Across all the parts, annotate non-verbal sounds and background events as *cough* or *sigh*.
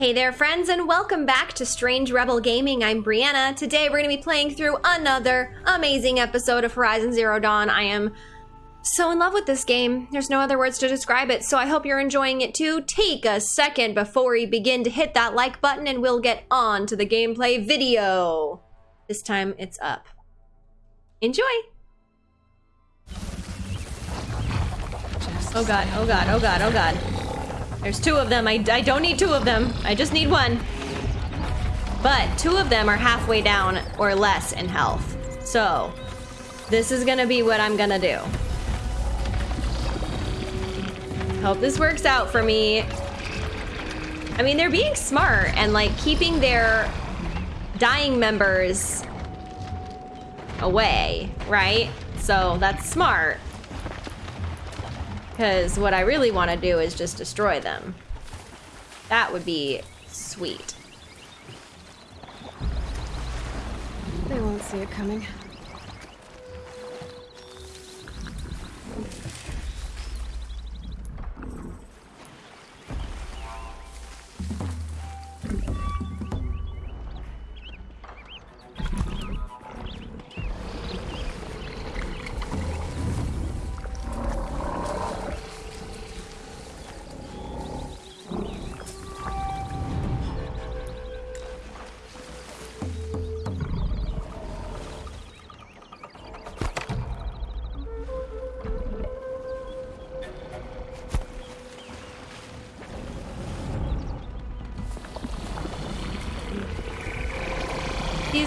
Hey there, friends, and welcome back to Strange Rebel Gaming. I'm Brianna. Today we're going to be playing through another amazing episode of Horizon Zero Dawn. I am so in love with this game. There's no other words to describe it, so I hope you're enjoying it too. Take a second before we begin to hit that like button, and we'll get on to the gameplay video. This time it's up. Enjoy! Oh god, oh god, oh god, oh god. There's two of them. I, I don't need two of them. I just need one. But two of them are halfway down or less in health. So, this is gonna be what I'm gonna do. Hope this works out for me. I mean, they're being smart and like keeping their dying members away, right? So that's smart. Because what I really want to do is just destroy them. That would be sweet. They won't see it coming.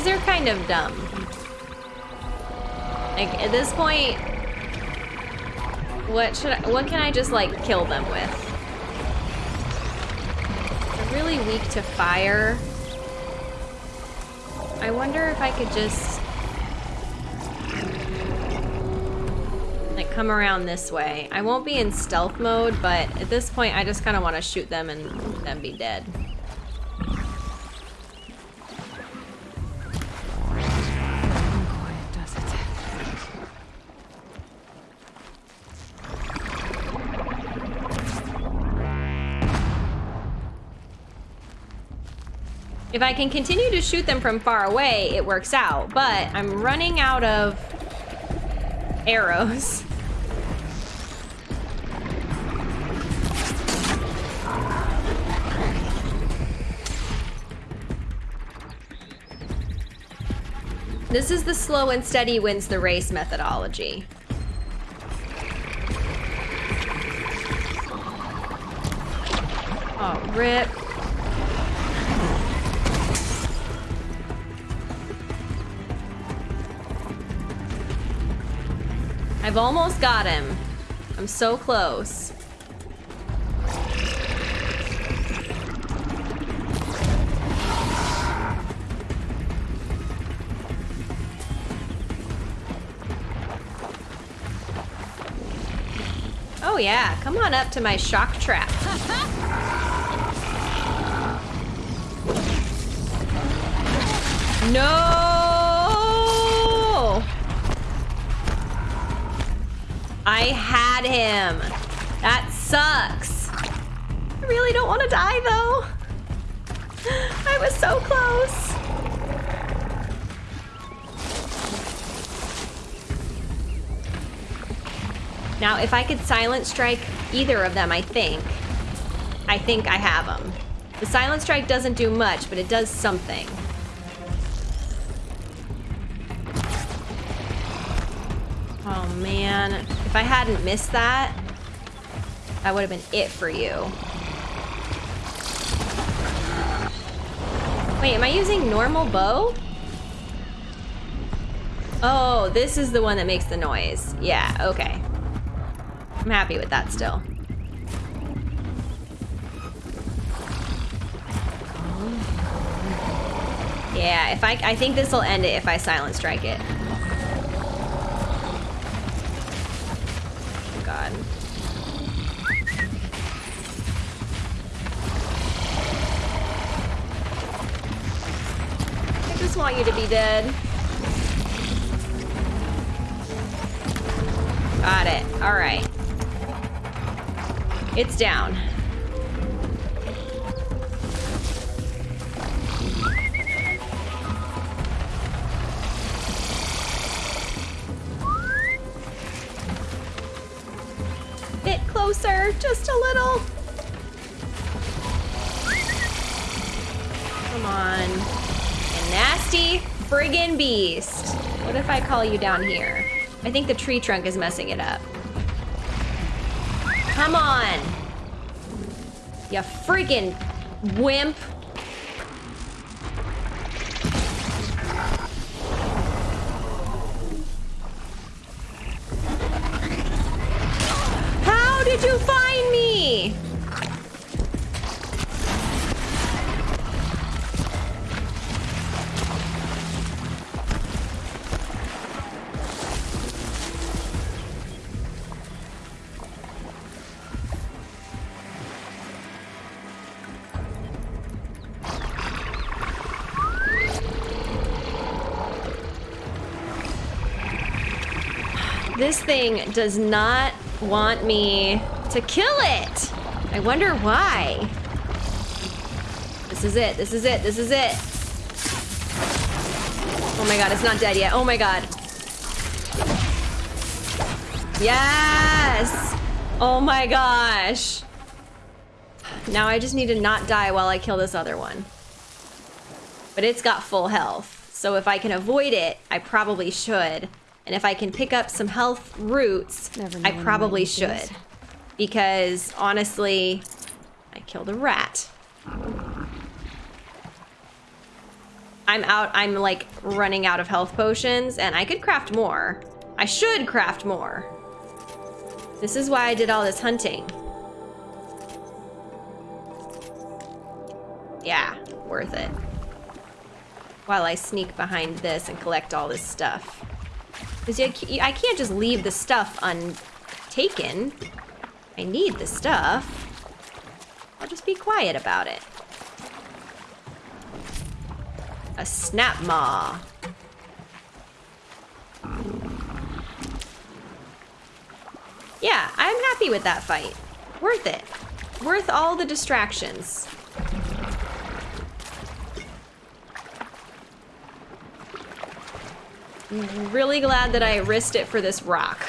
These are kind of dumb. Like, at this point, what should I, what can I just, like, kill them with? They're really weak to fire. I wonder if I could just... Like, come around this way. I won't be in stealth mode, but at this point, I just kind of want to shoot them and then be dead. I can continue to shoot them from far away, it works out. But I'm running out of arrows. *laughs* This is the slow and steady wins the race methodology. Oh, rip. I've almost got him. I'm so close. Oh yeah, come on up to my shock trap. *laughs* No! I had him. That sucks. I really don't want to die though. *gasps* I was so close. Now, if I could silent strike either of them, I think, I think I have them. The silent strike doesn't do much, but it does something. If I hadn't missed that, that would have been it for you. Wait, am I using normal bow? Oh, this is the one that makes the noise. Yeah, okay. I'm happy with that still. Yeah, if I I think this will end it if I silent strike it. want you to be dead. Got it. All right. It's down. Bit closer, just a little. Come on. Friggin' beast. What if I call you down here? I think the tree trunk is messing it up. Come on. You freaking wimp. Thing does not want me to kill it. I wonder why. This is it. This is it. This is it. Oh my god, it's not dead yet. Oh my god. Yes! Oh my gosh. Now I just need to not die while I kill this other one. But it's got full health. So if I can avoid it, I probably should. And if I can pick up some health roots, I probably what it is. should. Because honestly, I killed a rat. I'm out, I'm like running out of health potions and I could craft more. I should craft more. This is why I did all this hunting. Yeah, worth it. While I sneak behind this and collect all this stuff. Because I can't just leave the stuff untaken. I need the stuff. I'll just be quiet about it. A snap maw. Yeah, I'm happy with that fight. Worth it. Worth all the distractions. Really glad that I risked it for this rock.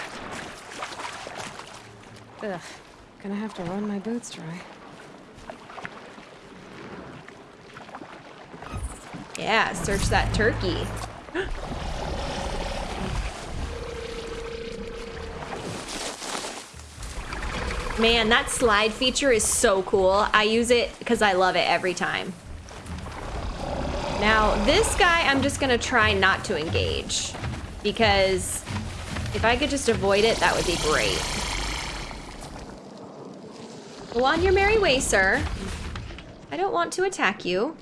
Ugh. Gonna have to run my boots dry. Yeah, search that turkey. *gasps* Man, that slide feature is so cool. I use it because I love it every time. Now, this guy, I'm just gonna try not to engage. Because if I could just avoid it, that would be great. Go on your merry way, sir. I don't want to attack you.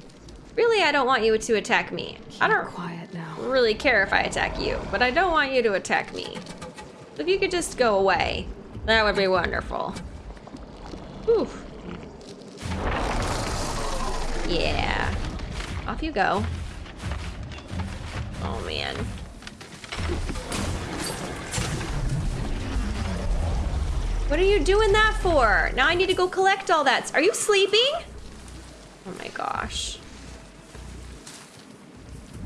Really, I don't want you to attack me. I don't quiet now. really care if I attack you, but I don't want you to attack me. So if you could just go away, that would be wonderful. Whew. Yeah. Off you go. Oh man. What are you doing that for? Now I need to go collect all that. Are you sleeping? Oh my gosh.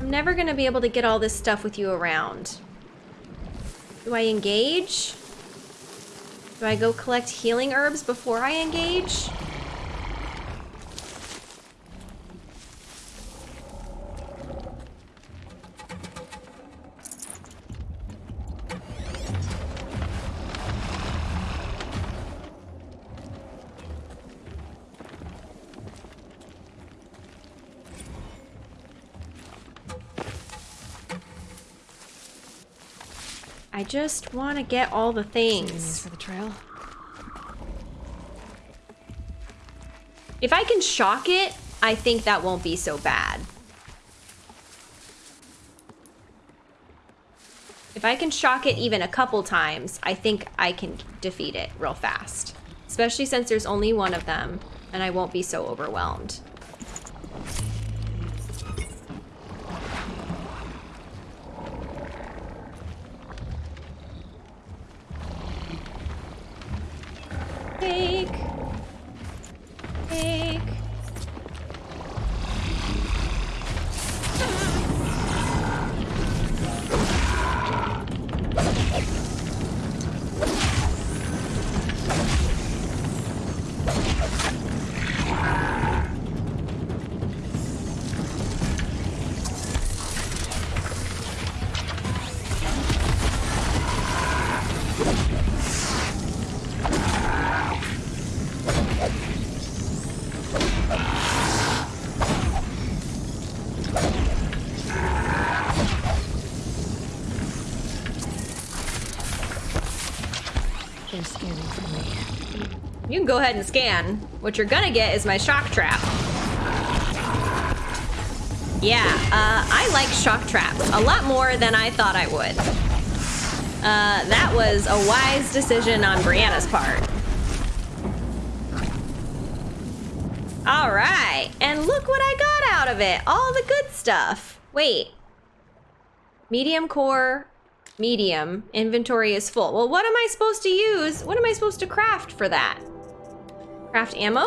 I'm never gonna be able to get all this stuff with you around. Do I engage? Do I go collect healing herbs before I engage? Just want to get all the things. for the trail. If I can shock it, I think that won't be so bad. If I can shock it even a couple times, I think I can defeat it real fast. Especially since there's only one of them, and I won't be so overwhelmed. Take. Go ahead and scan. What you're gonna get is my shock trap. Yeah, uh, I like shock traps a lot more than I thought I would. Uh, that was a wise decision on Brianna's part. All right, and look what I got out of it. All the good stuff. Wait. Medium core, medium. Inventory is full. Well, what am I supposed to use? What am I supposed to craft for that? Craft ammo?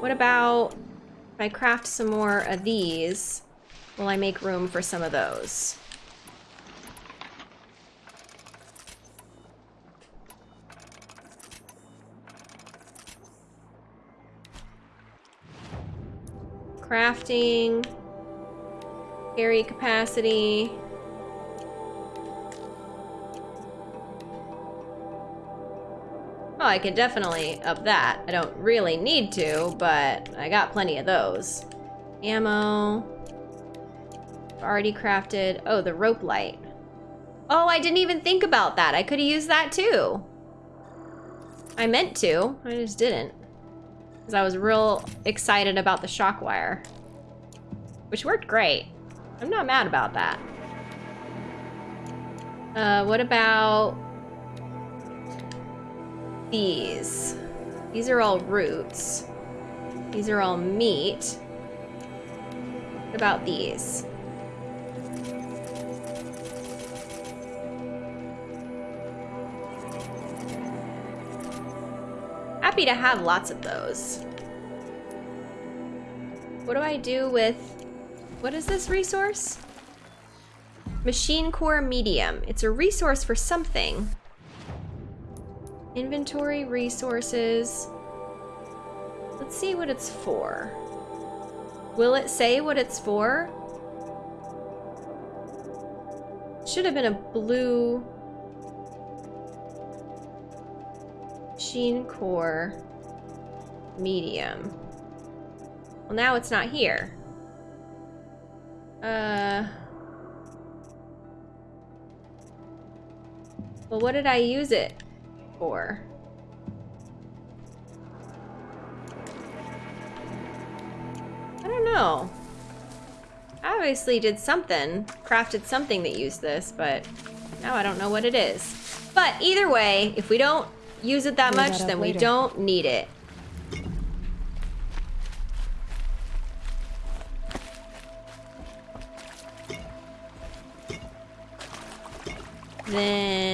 What about if I craft some more of these? Will I make room for some of those? Crafting. Carry capacity. Oh, I could definitely up that. I don't really need to, but I got plenty of those. Ammo. Already crafted. Oh, the rope light. Oh, I didn't even think about that. I could have used that too. I meant to. I just didn't. Because I was real excited about the shock wire. Which worked great. I'm not mad about that. Uh, what about these? These are all roots. These are all meat. What about these? Happy to have lots of those. What do I do with... What is this resource? Machine Core Medium. It's a resource for something. Inventory, resources. Let's see what it's for. Will it say what it's for? Should have been a blue machine core medium. Well, now it's not here. Uh. Well, what did I use it for? I don't know. I obviously did something, crafted something that used this, but now I don't know what it is. But either way, if we don't use it that much, that then we don't need it. Then...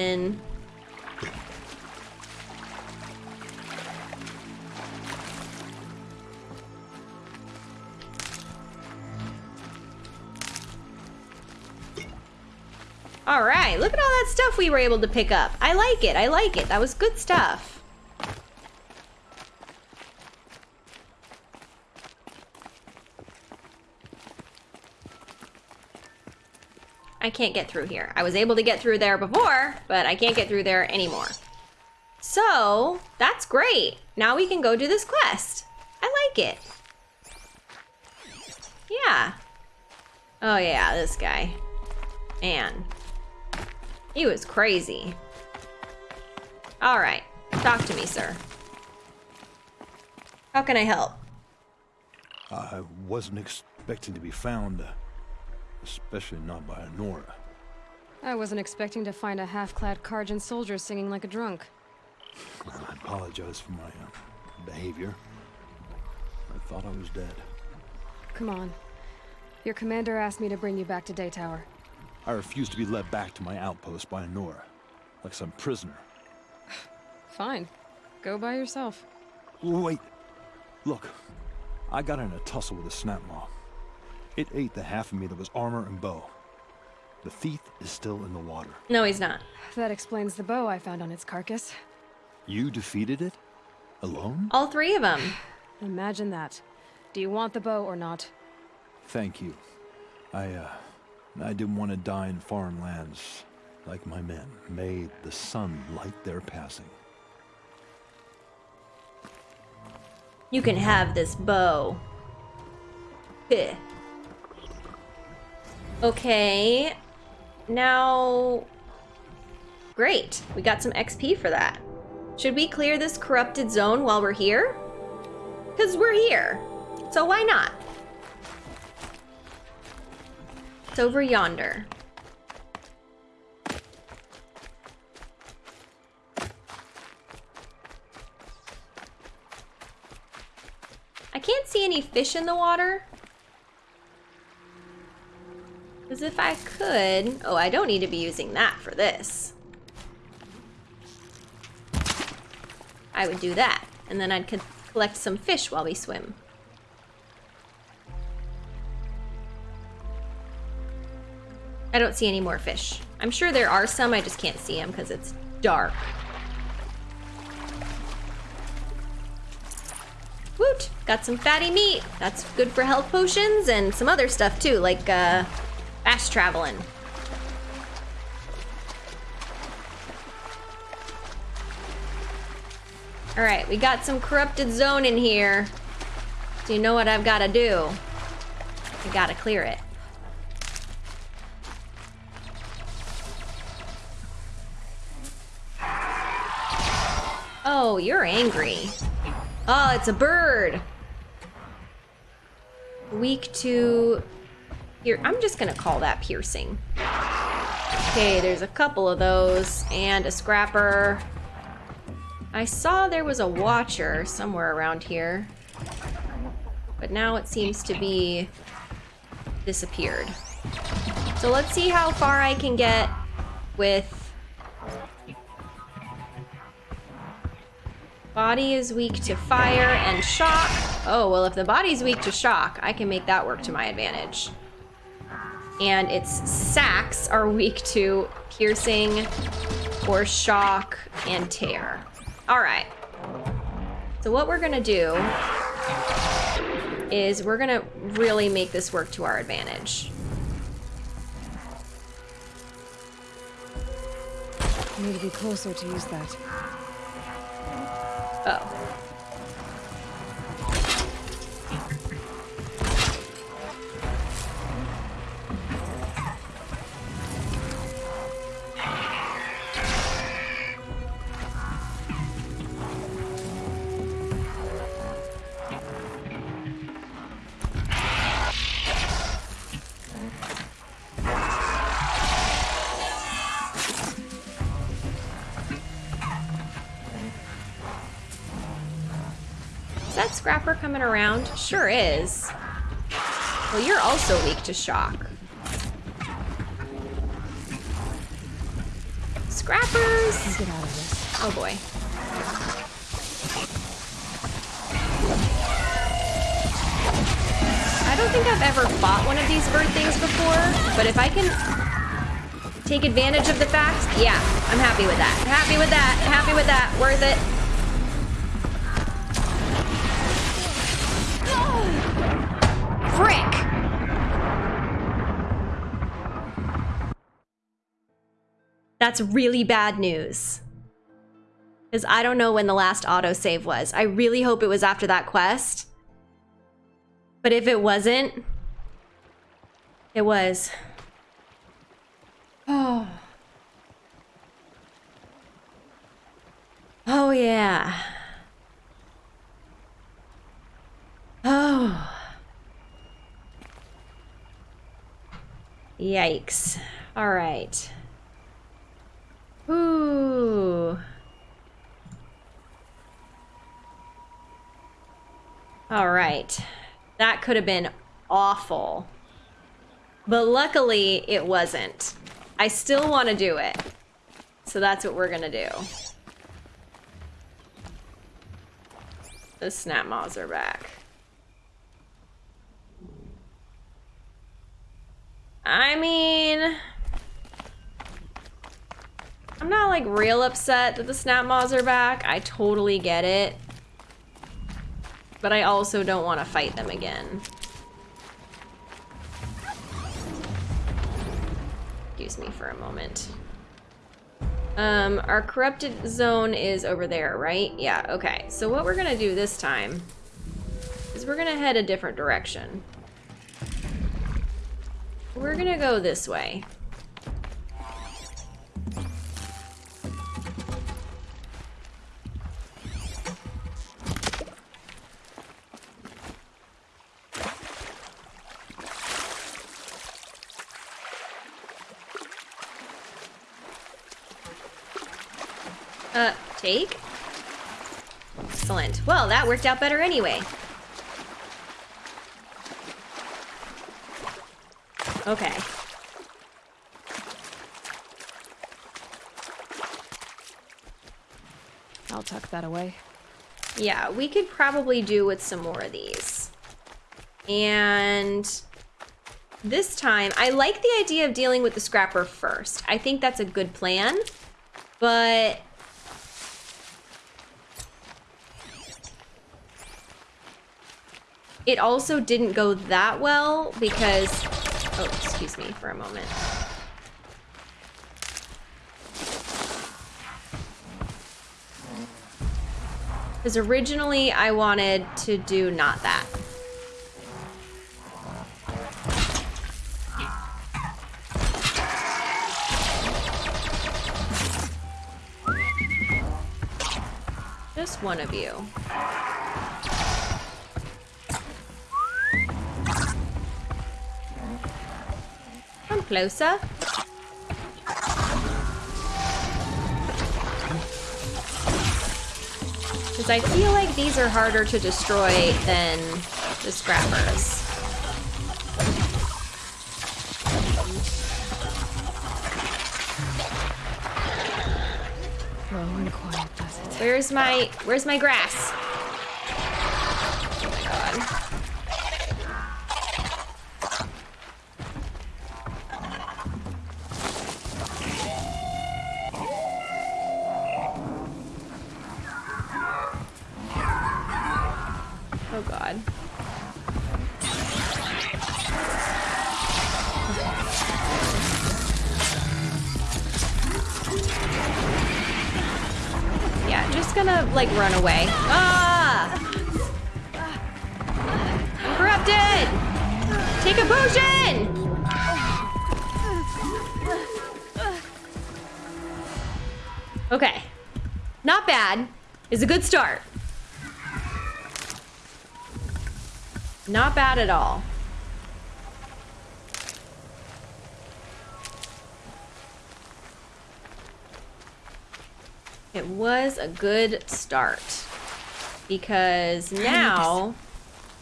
stuff we were able to pick up. I like it. I like it. That was good stuff. I can't get through here. I was able to get through there before, but I can't get through there anymore. So, that's great. Now we can go do this quest. I like it. Yeah. Oh yeah, this guy. Man. He was crazy. All right. Talk to me, sir. How can I help? I wasn't expecting to be found, uh, especially not by Nora. I wasn't expecting to find a half-clad Carja soldier singing like a drunk. Well, I apologize for my uh, behavior. I thought I was dead. Come on. Your commander asked me to bring you back to Daytower. I refuse to be led back to my outpost by a Nora, like some prisoner. Fine. Go by yourself. Wait, look, I got in a tussle with a snap maw. It ate the half of me that was armor and bow. The thief is still in the water. No, he's not. That explains the bow I found on its carcass. You defeated it? Alone? All three of them. Imagine that. Do you want the bow or not? Thank you. I, uh, I didn't want to die in foreign lands like my men. May the sun light their passing. You can have this bow. Heh. Okay. Now... Great. We got some XP for that. Should we clear this corrupted zone while we're here? Because we're here. So why not? It's over yonder. I can't see any fish in the water. Because if I could... Oh, I don't need to be using that for this. I would do that. And then I'd collect some fish while we swim. I don't see any more fish. I'm sure there are some, I just can't see them because it's dark. Woot! Got some fatty meat. That's good for health potions and some other stuff too, like uh, fast traveling. All right, we got some corrupted zone in here. So you know what I've got to do? I got to clear it. Oh, you're angry. Oh, it's a bird. Weak to... Here, I'm just gonna call that piercing. Okay, there's a couple of those, and a scrapper. I saw there was a watcher somewhere around here. But now it seems to be disappeared. So let's see how far I can get with Body is weak to fire and shock. Oh, well, if the body's weak to shock, I can make that work to my advantage. And its sacks are weak to piercing or shock and tear. All right. So what we're gonna do is we're gonna really make this work to our advantage. I need to be closer to use that. Oh. Is that Scrapper coming around? Sure is. Well, you're also weak to shock. Scrappers! Get out of this. Oh boy. I don't think I've ever fought one of these bird things before, but if I can take advantage of the fact, yeah, I'm happy with that. Happy with that. Happy with that. Worth it. That's really bad news. Because I don't know when the last autosave was. I really hope it was after that quest. But if it wasn't, it was. Oh. *sighs* Oh, yeah. Oh. Yikes. All right. All right. That could have been awful. But luckily, it wasn't. I still want to do it. So that's what we're going to do. The snap maws are back. I mean... I'm not like real upset that the snap maws are back. I totally get it. But I also don't want to fight them again. Excuse me for a moment. Um, our corrupted zone is over there, right? Yeah, okay. So what we're gonna do this time is we're gonna head a different direction. We're gonna go this way. Take. Excellent. Well, that worked out better anyway. Okay. I'll tuck that away. Yeah, we could probably do with some more of these. And this time, I like the idea of dealing with the scrapper first. I think that's a good plan, but it also didn't go that well because, oh, excuse me for a moment. Because originally I wanted to do not that. Just one of you. Closer. Because I feel like these are harder to destroy than the scrappers. Slow and quiet does it. Where's my where's my grass? Oh god. Yeah, just gonna like run away. Ah! Corrupted! Take a potion! Okay. Not bad. Is a good start. Not bad at all. It was a good start because now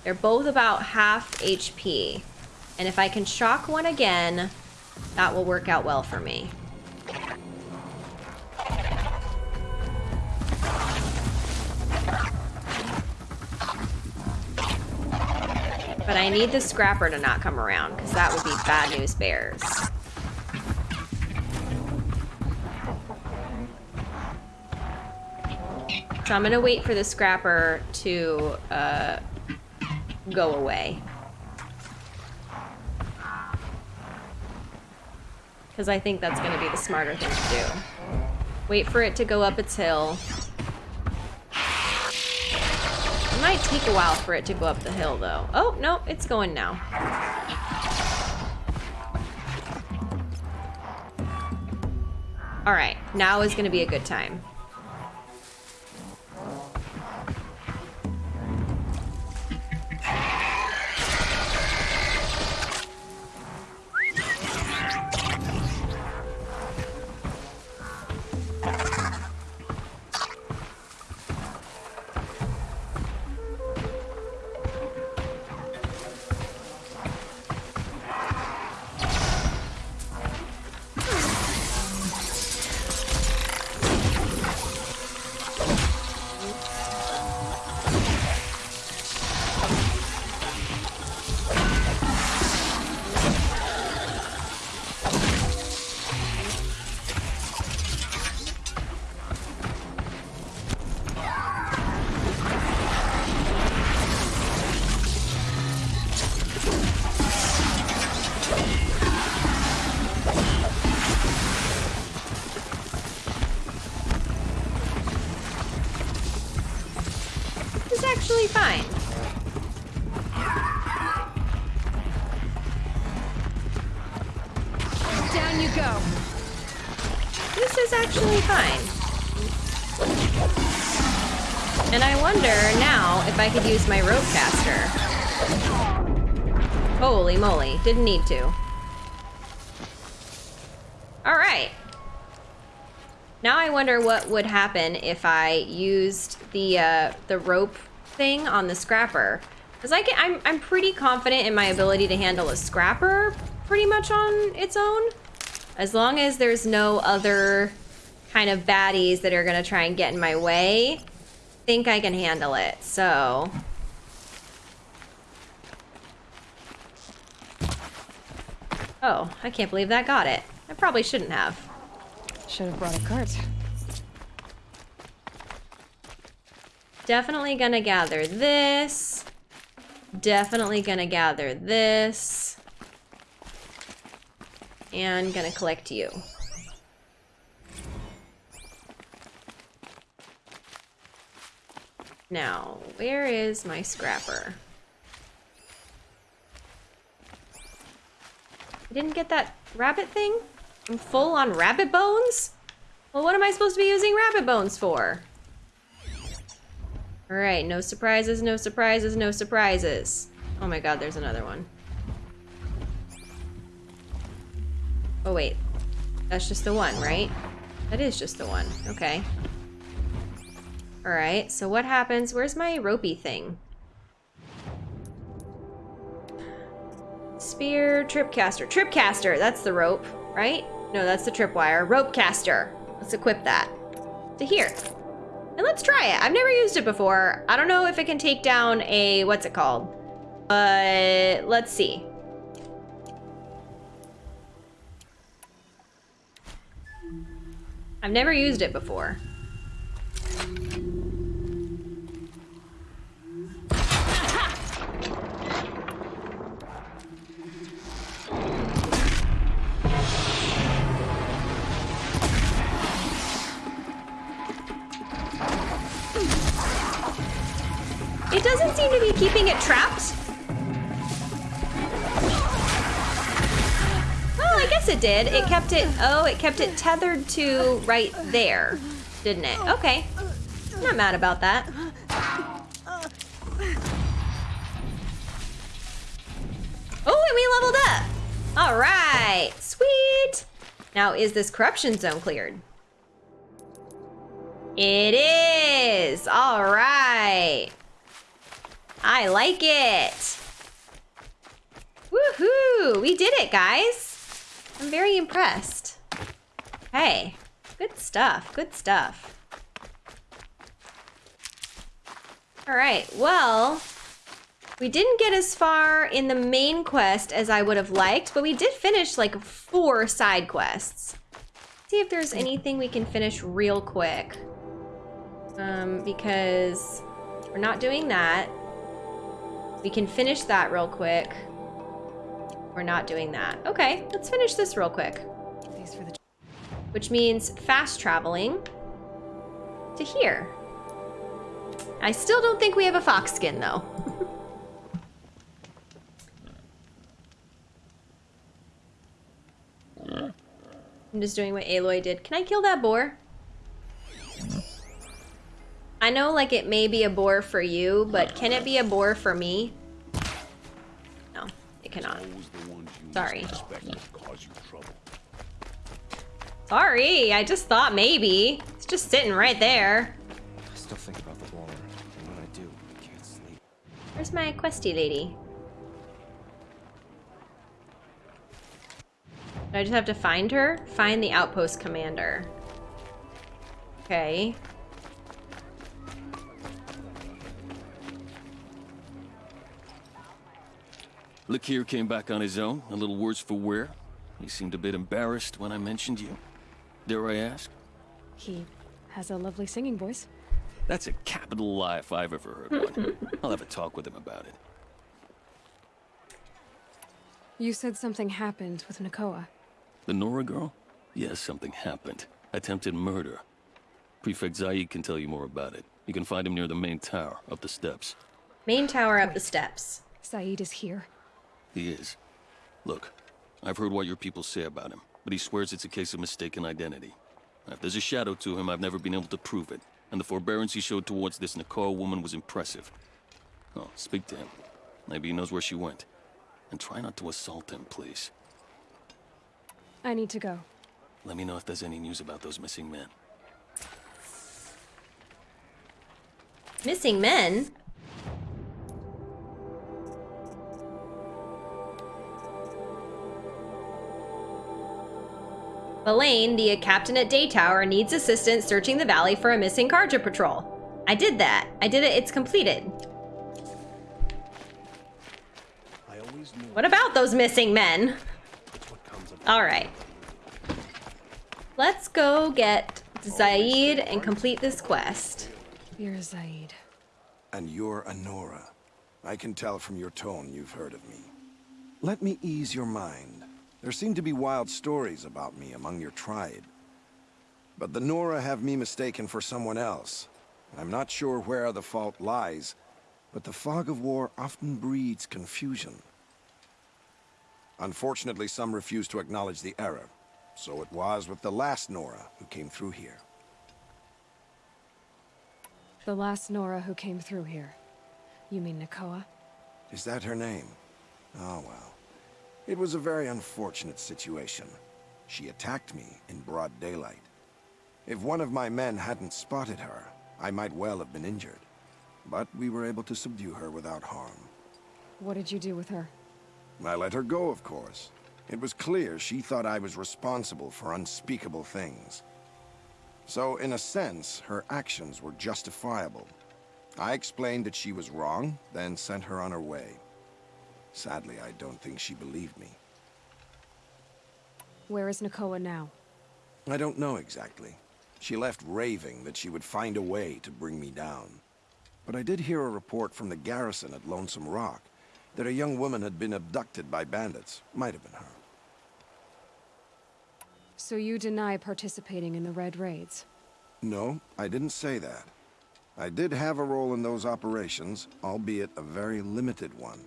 they're both about half HP. And if I can shock one again, that will work out well for me. But I need the scrapper to not come around because that would be bad news bears. So I'm gonna wait for the scrapper to uh, go away. Because I think that's gonna be the smarter thing to do. Wait for it to go up its hill. It might take a while for it to go up the hill though. Oh, no, it's going now. All right, now is gonna be a good time. I could use my rope caster. Holy moly, didn't need to. All right. Now I wonder what would happen if I used the uh, the rope thing on the scrapper. Because I can, I'm, I'm pretty confident in my ability to handle a scrapper pretty much on its own. As long as there's no other kind of baddies that are gonna try and get in my way, think I can handle it, so. Oh, I can't believe that got it. I probably shouldn't have. Should have brought a cart. Definitely gonna gather this. Definitely gonna gather this. And gonna collect you. Now, where is my scrapper? I didn't get that rabbit thing? I'm full on rabbit bones? Well, what am I supposed to be using rabbit bones for? Alright, no surprises, no surprises, no surprises. Oh my god, there's another one. Oh wait. That's just the one, right? That is just the one. Okay. Alright, so what happens? Where's my ropey thing? Spear, tripcaster. Tripcaster, that's the rope, right? No, that's the tripwire. Ropecaster. Let's equip that. To here. And let's try it. I've never used it before. I don't know if it can take down a, what's it called? But let's see. I've never used it before. It doesn't seem to be keeping it trapped. Oh, I guess it did. It kept it, oh, it kept it tethered to right there, didn't it? Okay. Not mad about that. Oh, and we leveled up. All right, sweet. Now, is this corruption zone cleared? It is. All right. I like it. Woohoo! We did it, guys. I'm very impressed. Hey, good stuff, good stuff. All right, well, we didn't get as far in the main quest as I would have liked, but we did finish like four side quests. see if there's anything we can finish real quick. Um, because we're not doing that. We can finish that real quick. We're not doing that. Okay, let's finish this real quick. Thanks for the. Which means fast traveling to here. I still don't think we have a fox skin though. *laughs* I'm just doing what Aloy did. Can I kill that boar? I know like it may be a bore for you, but can it be a bore for me? No, it cannot. Sorry. Sorry, I just thought maybe. It's just sitting right there. I still think about the water, and when I do, I can't sleep. Where's my questy lady? Do I just have to find her? Find the outpost commander. Okay. Lakir came back on his own, a little worse for wear. He seemed a bit embarrassed when I mentioned you. Dare I ask? He has a lovely singing voice. That's a capital lie if I've ever heard one. *laughs* I'll have a talk with him about it. You said something happened with Nakoa. The Nora girl? Yes, something happened. Attempted murder. Prefect Zaid can tell you more about it. You can find him near the main tower, up the steps. Main tower up the steps. Zaid is here. He is. Look, I've heard what your people say about him, but he swears it's a case of mistaken identity. If there's a shadow to him, I've never been able to prove it, and the forbearance he showed towards this Nakoa woman was impressive. Oh, speak to him. Maybe he knows where she went. And try not to assault him, please. I need to go. Let me know if there's any news about those missing men. Missing men? Elaine, the captain at Day Tower, needs assistance searching the valley for a missing Carja patrol. I did that. I did it. It's completed. I always knew What about those missing men? that's what comes of All right. Let's go get Zaid and complete this quest. You're Zaid. And you're Anora. I can tell from your tone you've heard of me. Let me ease your mind. There seem to be wild stories about me among your tribe. But the Nora have me mistaken for someone else. I'm not sure where the fault lies, but the fog of war often breeds confusion. Unfortunately, some refuse to acknowledge the error. So it was with the last Nora who came through here. The last Nora who came through here. You mean Nakoa? Is that her name? Oh, well. It was a very unfortunate situation. She attacked me in broad daylight. If one of my men hadn't spotted her, I might well have been injured. But we were able to subdue her without harm. What did you do with her? I let her go, of course. It was clear she thought I was responsible for unspeakable things. So, in a sense, her actions were justifiable. I explained that she was wrong, then sent her on her way. Sadly, I don't think she believed me. Where is Nakoa now? I don't know exactly. She left raving that she would find a way to bring me down. But I did hear a report from the garrison at Lonesome Rock that a young woman had been abducted by bandits. Might have been her. So you deny participating in the Red Raids? No, I didn't say that. I did have a role in those operations, albeit a very limited one.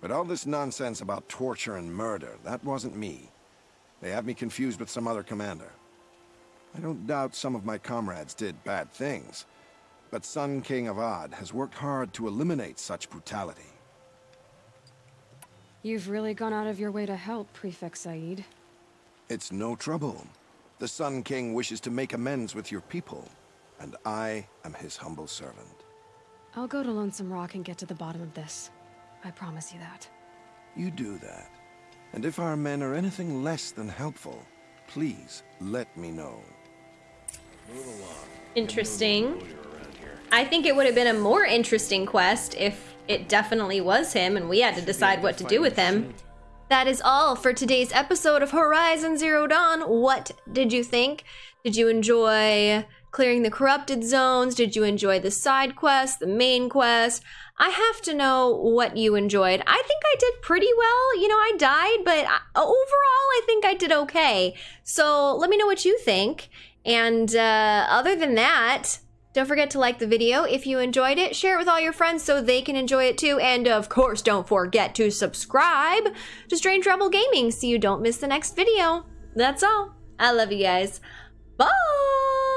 But all this nonsense about torture and murder, that wasn't me. They have me confused with some other commander. I don't doubt some of my comrades did bad things, but Sun King Avad has worked hard to eliminate such brutality. You've really gone out of your way to help, Prefect Zaid. It's no trouble. The Sun King wishes to make amends with your people, and I am his humble servant. I'll go to Lonesome Rock and get to the bottom of this. I promise you that. You do that. And if our men are anything less than helpful, please let me know. Interesting. I think it would have been a more interesting quest if it definitely was him and we had to decide what to do with him. That is all for today's episode of Horizon Zero Dawn. What did you think? Did you enjoy clearing the corrupted zones? Did you enjoy the side quest, the main quest? I have to know what you enjoyed. I think I did pretty well. You know, I died, but I- overall, I think I did okay. So let me know what you think. And uh, other than that, don't forget to like the video if you enjoyed it. Share it with all your friends so they can enjoy it too. And of course, don't forget to subscribe to Strange Rebel Gaming so you don't miss the next video. That's all. I love you guys. Bye!